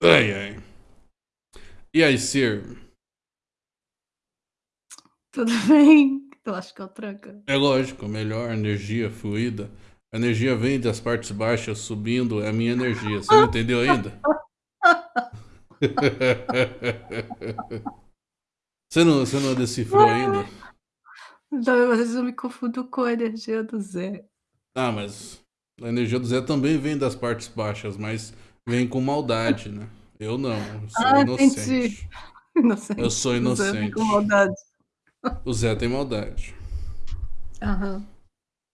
Ai, ai. E aí, Sir? Tudo bem? Eu acho que é o tranca. É lógico, melhor energia fluida. A energia vem das partes baixas subindo, é a minha energia. Você não entendeu ainda? você, não, você não decifrou ainda? Não, às vezes eu me confundo com a energia do Zé. Ah, mas a energia do Zé também vem das partes baixas, mas vem com maldade, né? Eu não, eu sou Ah, inocente. Inocente. Eu sou O Zé vem inocente. com maldade. O Zé tem maldade. Aham.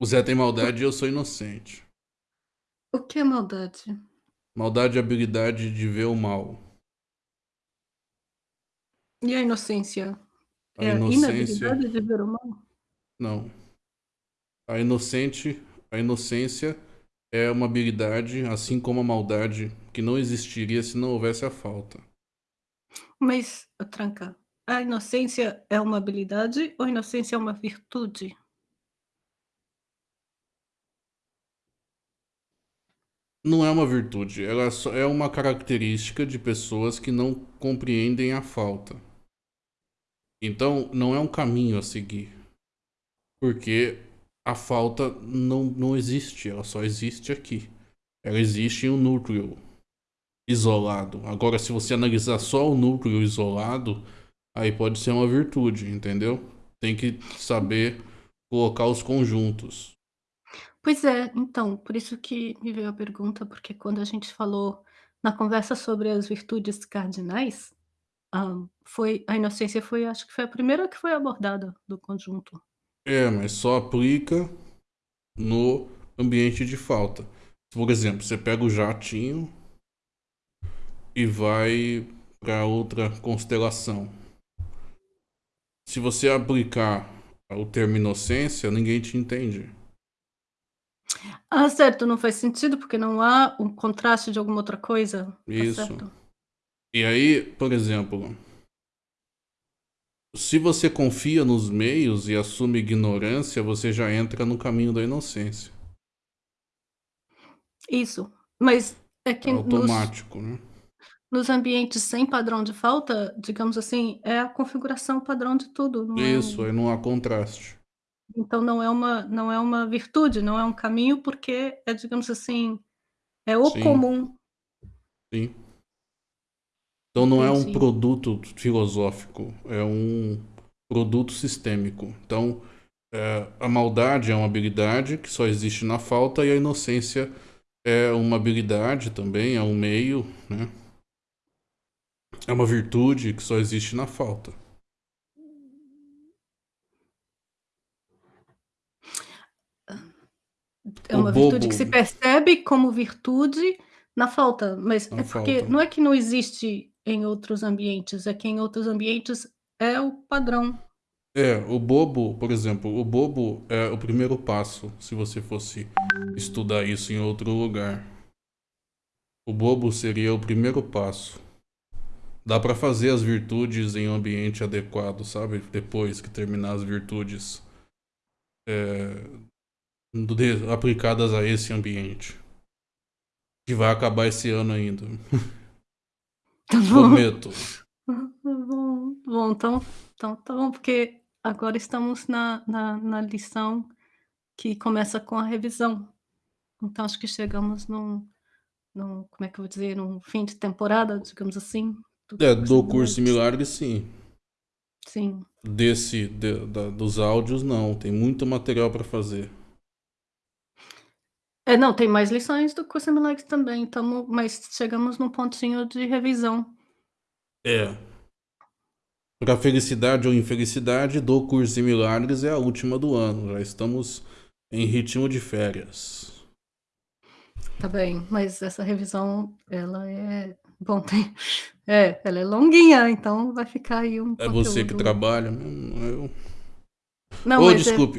O Zé tem maldade e eu sou inocente. O que é maldade? Maldade é a habilidade de ver o mal. E a inocência? A É a inocência. inabilidade de ver o mal? Não. A inocente, a inocência é uma habilidade, assim como a maldade, que não existiria se não houvesse a falta. Mas, tranca, a inocência é uma habilidade ou a inocência é uma virtude? Não é uma virtude, ela só é uma característica de pessoas que não compreendem a falta. Então, não é um caminho a seguir. Porque a falta não, não existe, ela só existe aqui. Ela existe em um núcleo isolado. Agora, se você analisar só o núcleo isolado, aí pode ser uma virtude, entendeu? Tem que saber colocar os conjuntos. Pois é, então, por isso que me veio a pergunta, porque quando a gente falou na conversa sobre as virtudes cardinais, hã, foi a inocência foi acho que foi a primeira que foi abordada do conjunto. É, mas só aplica no ambiente de falta. Por exemplo, você pega o jatinho e vai para outra constelação. Se você aplicar o termo inocência, ninguém te entende. Ah, certo, não faz sentido, porque não há um contraste de alguma outra coisa, tá Isso. certo? E aí, por exemplo, se você confia nos meios e assume ignorância, você já entra no caminho da inocência. Isso, mas é que nos Automático, né? nos ambientes sem padrão de falta, digamos assim, é a configuração padrão de tudo, não é Isso, aí não há contraste. então não é uma não é uma virtude, não é um caminho, porque é, digamos assim, é o Sim. comum. Sim. Então não é um Entendi. produto filosófico, é um produto sistêmico. Então, é, a maldade é uma habilidade que só existe na falta e a inocência é uma habilidade também, é um meio, né? É uma virtude que só existe na falta. É uma virtude que se percebe como virtude na falta, mas Na é porque falta. não é que não existe em outros ambientes, é que em outros ambientes é o padrão. É, o bobo, por exemplo, o bobo é o primeiro passo, se você fosse estudar isso em outro lugar. O bobo seria o primeiro passo. Dá pra fazer as virtudes em um ambiente adequado, sabe? Depois que terminar as virtudes é, aplicadas a esse ambiente. Que vai acabar esse ano ainda. Tá bom. Prometo. Bom, bom, então, então tá bom, porque agora estamos na, na, na lição que começa com a revisão. Então acho que chegamos num, num, como é que eu vou dizer, num fim de temporada, digamos assim. do É, do curso milagres, sim. Sim. Desse, de- da- dos áudios, não. Tem muito material pra fazer. É, não, tem mais lições do curso Milagres também, tamo, mas chegamos num pontinho de revisão. É. Pra felicidade ou infelicidade, do curso em milagres é a última do ano. Já estamos em ritmo de férias. Tá bem, mas essa revisão, ela é. Bom, tem. É, ela é longuinha, então vai ficar aí um. É você que conteúdo- trabalha mesmo, eu. Não, Ô, mas é- desculpe.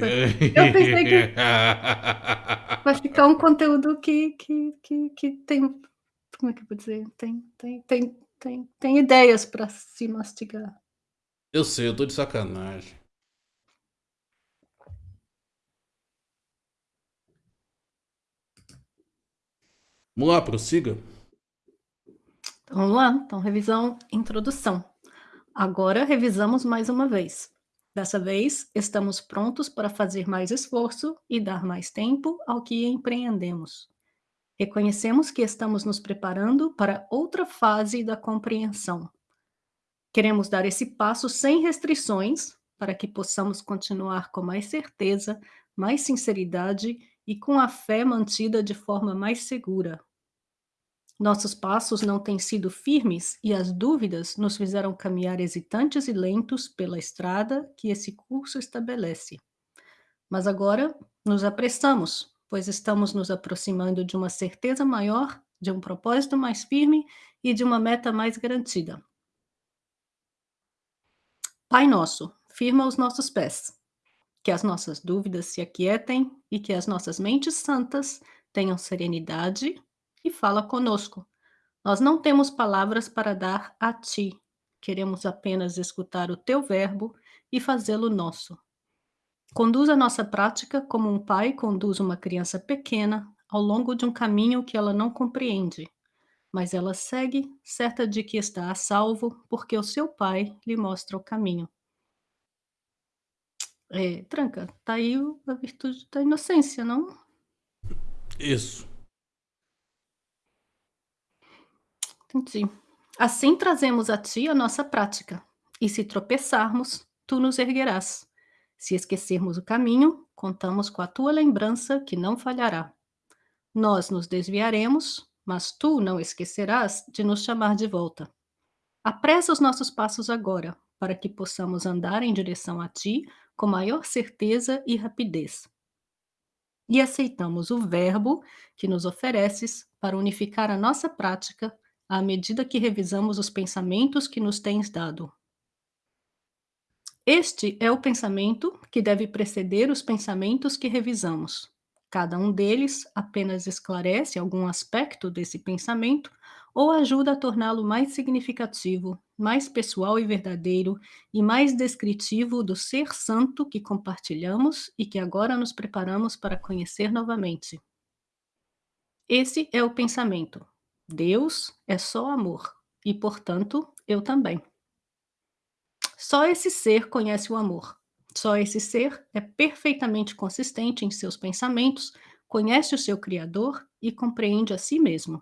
eu pensei que- vai ficar um conteúdo que, que, que, que tem. Como é que eu vou dizer? Tem, tem, tem, tem, tem ideias para se mastigar. Eu sei, eu tô de sacanagem. Vamos lá, prossiga. Vamos lá, então revisão, introdução. Agora revisamos mais uma vez. Dessa vez, estamos prontos para fazer mais esforço e dar mais tempo ao que empreendemos. Reconhecemos que estamos nos preparando para outra fase da compreensão. Queremos dar esse passo sem restrições para que possamos continuar com mais certeza, mais sinceridade e com a fé mantida de forma mais segura. Nossos passos não têm sido firmes e as dúvidas nos fizeram caminhar hesitantes e lentos pela estrada que esse curso estabelece. Mas agora nos apressamos, pois estamos nos aproximando de uma certeza maior, de um propósito mais firme e de uma meta mais garantida. Pai nosso, firma os nossos pés. Que as nossas dúvidas se aquietem e que as nossas mentes santas tenham serenidade e fala conosco. Nós não temos palavras para dar a ti. Queremos apenas escutar o teu verbo e fazê-lo nosso. Conduz a nossa prática como um pai conduz uma criança pequena ao longo de um caminho que ela não compreende, mas ela segue certa de que está a salvo porque o seu pai lhe mostra o caminho. É, tranca, tá aí a virtude da inocência, não? Isso. Entendi. Assim trazemos a ti a nossa prática, e se tropeçarmos, tu nos erguerás. Se esquecermos o caminho, contamos com a tua lembrança que não falhará. Nós nos desviaremos, mas tu não esquecerás de nos chamar de volta. Apressa os nossos passos agora, para que possamos andar em direção a ti com maior certeza e rapidez. E aceitamos o Verbo que nos ofereces para unificar a nossa prática à medida que revisamos os pensamentos que nos tens dado. Este é o pensamento que deve preceder os pensamentos que revisamos. Cada um deles apenas esclarece algum aspecto desse pensamento ou ajuda a torná-lo mais significativo, mais pessoal e verdadeiro e mais descritivo do ser santo que compartilhamos e que agora nos preparamos para conhecer novamente. Esse é o pensamento. Deus é só amor e, portanto, eu também. Só esse ser conhece o amor. Só esse ser é perfeitamente consistente em seus pensamentos, conhece o seu Criador e compreende a si mesmo.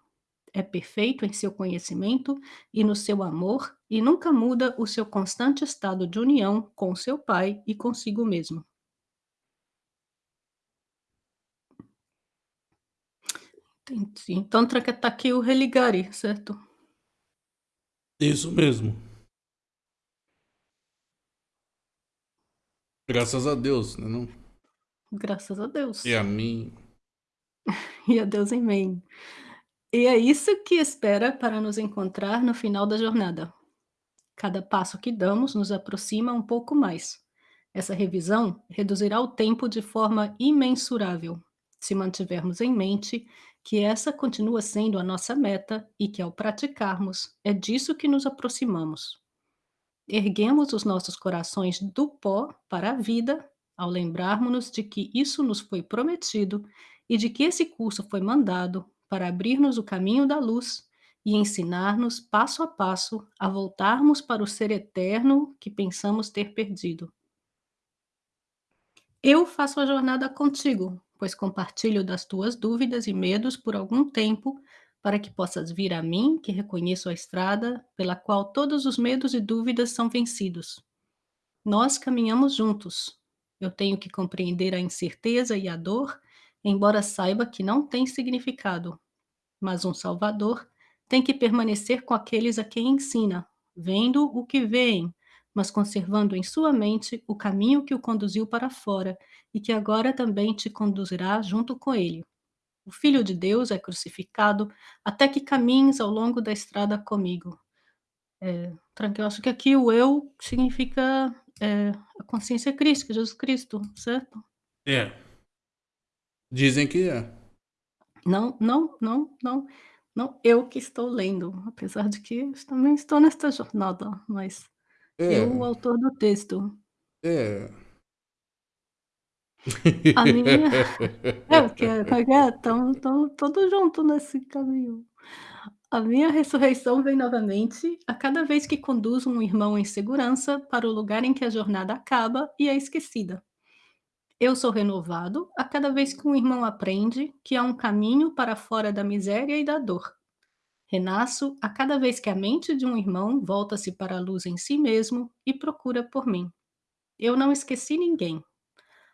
É perfeito em seu conhecimento e no seu amor e nunca muda o seu constante estado de união com seu Pai e consigo mesmo. Entendi. Então, está aqui o religare, certo? Isso mesmo. Graças a Deus, né não? Graças a Deus. E a mim. e a Deus em mim. E é isso que espera para nos encontrar no final da jornada. Cada passo que damos nos aproxima um pouco mais. Essa revisão reduzirá o tempo de forma imensurável, se mantivermos em mente que essa continua sendo a nossa meta e que, ao praticarmos, é disso que nos aproximamos. Erguemos os nossos corações do pó para a vida ao lembrarmos-nos de que isso nos foi prometido e de que esse curso foi mandado para abrir-nos o caminho da luz e ensinar-nos passo a passo a voltarmos para o ser eterno que pensamos ter perdido. Eu faço a jornada contigo, pois compartilho das tuas dúvidas e medos por algum tempo, para que possas vir a mim, que reconheço a estrada pela qual todos os medos e dúvidas são vencidos. Nós caminhamos juntos. Eu tenho que compreender a incerteza e a dor, embora saiba que não tem significado. Mas um Salvador tem que permanecer com aqueles a quem ensina, vendo o que veem, mas conservando em sua mente o caminho que o conduziu para fora e que agora também te conduzirá junto com ele. O Filho de Deus é crucificado até que caminhes ao longo da estrada comigo. É, eu acho que aqui o eu significa é, a consciência crística, Jesus Cristo, certo? É. Dizem que é. Não, não, não, não. Não eu que estou lendo, apesar de que também estou nesta jornada, mas É. eu, o autor do texto. É. A minha é, porque como é que é? Estamos estamos todos juntos nesse caminho. A minha ressurreição vem novamente a cada vez que conduzo um irmão em segurança para o lugar em que a jornada acaba e é esquecida. Eu sou renovado a cada vez que um irmão aprende que há um caminho para fora da miséria e da dor. Renasço a cada vez que a mente de um irmão volta-se para a luz em si mesmo e procura por mim. Eu não esqueci ninguém.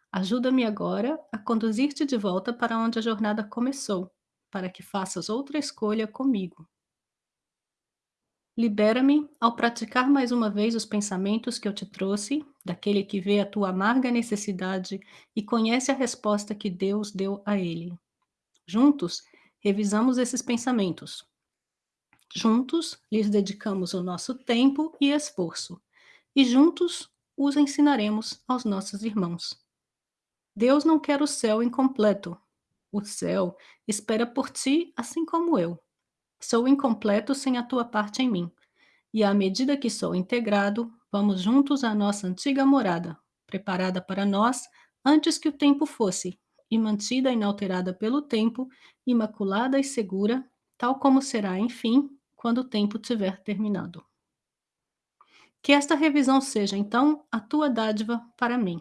Ajuda-me agora a conduzir-te de volta para onde a jornada começou, para que faças outra escolha comigo. Libera-me ao praticar mais uma vez os pensamentos que eu te trouxe, daquele que vê a tua amarga necessidade e conhece a resposta que Deus deu a ele. Juntos, revisamos esses pensamentos. Juntos, lhes dedicamos o nosso tempo e esforço, e juntos os ensinaremos aos nossos irmãos. Deus não quer o céu incompleto. O céu espera por ti, assim como eu. Sou incompleto sem a tua parte em mim. E à medida que sou integrado, vamos juntos à nossa antiga morada, preparada para nós antes que o tempo fosse, e mantida inalterada pelo tempo, imaculada e segura, tal como será, enfim, quando o tempo tiver terminado. Que esta revisão seja, então, a tua dádiva para mim,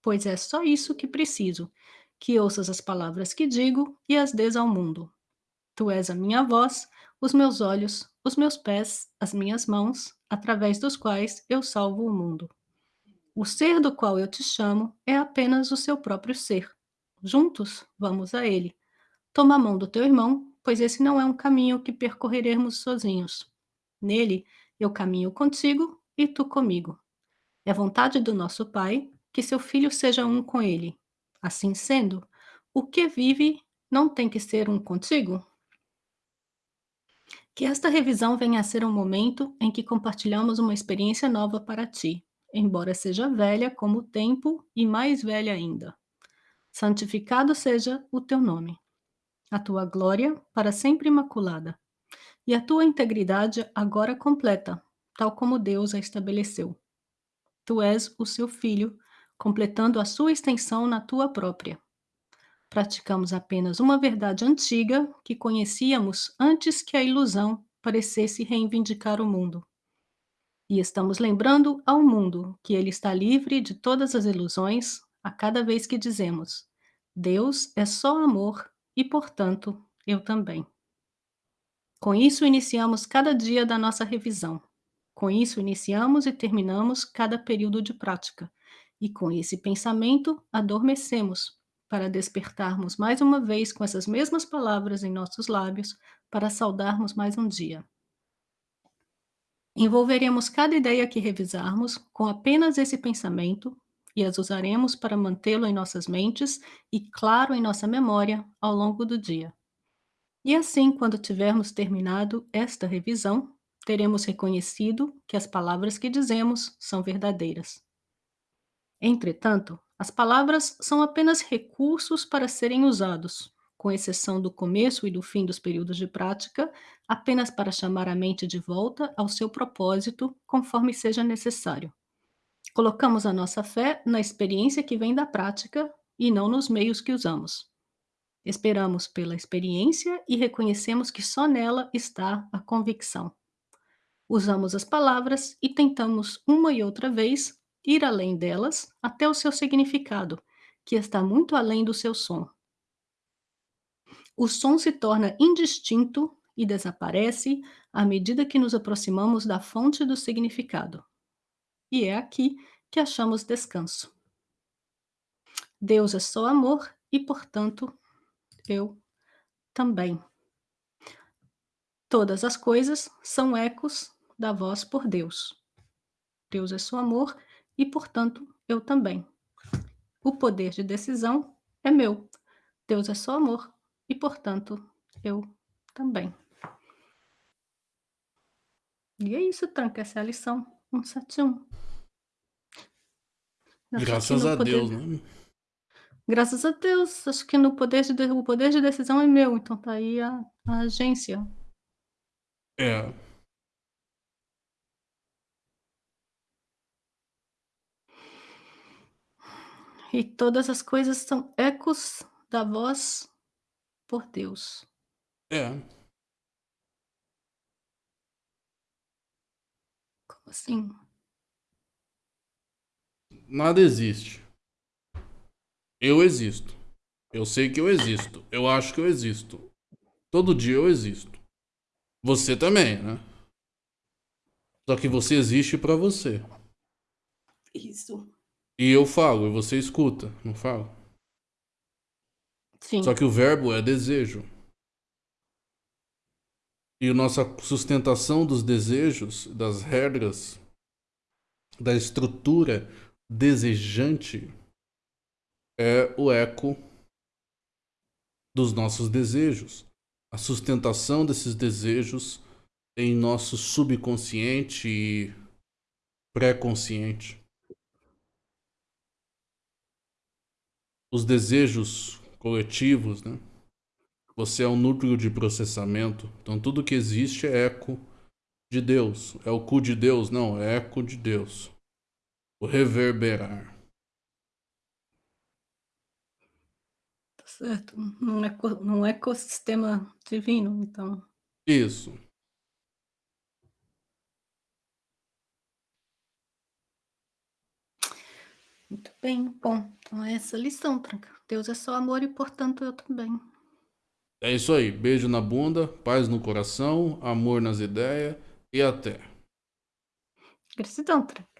pois é só isso que preciso, que ouças as palavras que digo e as dês ao mundo, Tu és a minha voz, os meus olhos, os meus pés, as minhas mãos, através dos quais eu salvo o mundo. O ser do qual eu te chamo é apenas o seu próprio ser. Juntos, vamos a ele. Toma a mão do teu irmão, pois esse não é um caminho que percorreremos sozinhos. Nele, eu caminho contigo e tu comigo. É vontade do nosso Pai que seu filho seja um com ele. Assim sendo, o que vive não tem que ser um contigo? Que esta revisão venha a ser um momento em que compartilhamos uma experiência nova para ti, embora seja velha como o tempo e mais velha ainda. Santificado seja o teu nome, a tua glória para sempre imaculada, e a tua integridade agora completa, tal como Deus a estabeleceu. Tu és o seu filho, completando a sua extensão na tua própria. Praticamos apenas uma verdade antiga que conhecíamos antes que a ilusão parecesse reivindicar o mundo. E estamos lembrando ao mundo que ele está livre de todas as ilusões a cada vez que dizemos: Deus é só amor e, portanto, eu também. Com isso, iniciamos cada dia da nossa revisão. Com isso, iniciamos e terminamos cada período de prática. E com esse pensamento, adormecemos para despertarmos mais uma vez com essas mesmas palavras em nossos lábios, para saudarmos mais um dia. Envolveremos cada ideia que revisarmos com apenas esse pensamento e as usaremos para mantê-lo em nossas mentes e claro em nossa memória ao longo do dia. E assim, quando tivermos terminado esta revisão, teremos reconhecido que as palavras que dizemos são verdadeiras. Entretanto, as palavras são apenas recursos para serem usados, com exceção do começo e do fim dos períodos de prática, apenas para chamar a mente de volta ao seu propósito, conforme seja necessário. Colocamos a nossa fé na experiência que vem da prática e não nos meios que usamos. Esperamos pela experiência e reconhecemos que só nela está a convicção. Usamos as palavras e tentamos uma e outra vez ir além delas até o seu significado, que está muito além do seu som. O som se torna indistinto e desaparece à medida que nos aproximamos da fonte do significado. E é aqui que achamos descanso. Deus é só amor e, portanto, eu também. Todas as coisas são ecos da voz por Deus. Deus é só amor e, portanto, eu também. O poder de decisão é meu. Deus é só amor e, portanto, eu também. E é isso, Tranca. Essa é a lição 171. Acho Graças a poder... Deus, né? Graças a Deus. Acho que no poder de, o poder de decisão é meu, então tá aí a, a agência. É. E todas as coisas são ecos da voz por Deus. É. Assim? Nada existe. Eu existo. Eu sei que eu existo. Eu acho que eu existo. Todo dia eu existo. Você também, né? Só que você existe pra você. Isso. E eu falo, e você escuta, não falo? Sim. Só que o verbo é desejo. E nossa sustentação dos desejos, das regras, da estrutura desejante é o eco dos nossos desejos. A sustentação desses desejos em nosso subconsciente e pré-consciente. Os desejos coletivos, né? Você é um núcleo de processamento. Então tudo que existe é eco de Deus. É o cu de Deus? Não, é eco de Deus. O reverberar. Tá certo. Num, eco, num ecossistema divino, então. Isso. Muito bem. Bom, então é essa lição, Tranca. Deus é só amor e, portanto, eu também. É isso aí. Beijo na bunda, paz no coração, amor nas ideias e até. Gratidão, Tranca.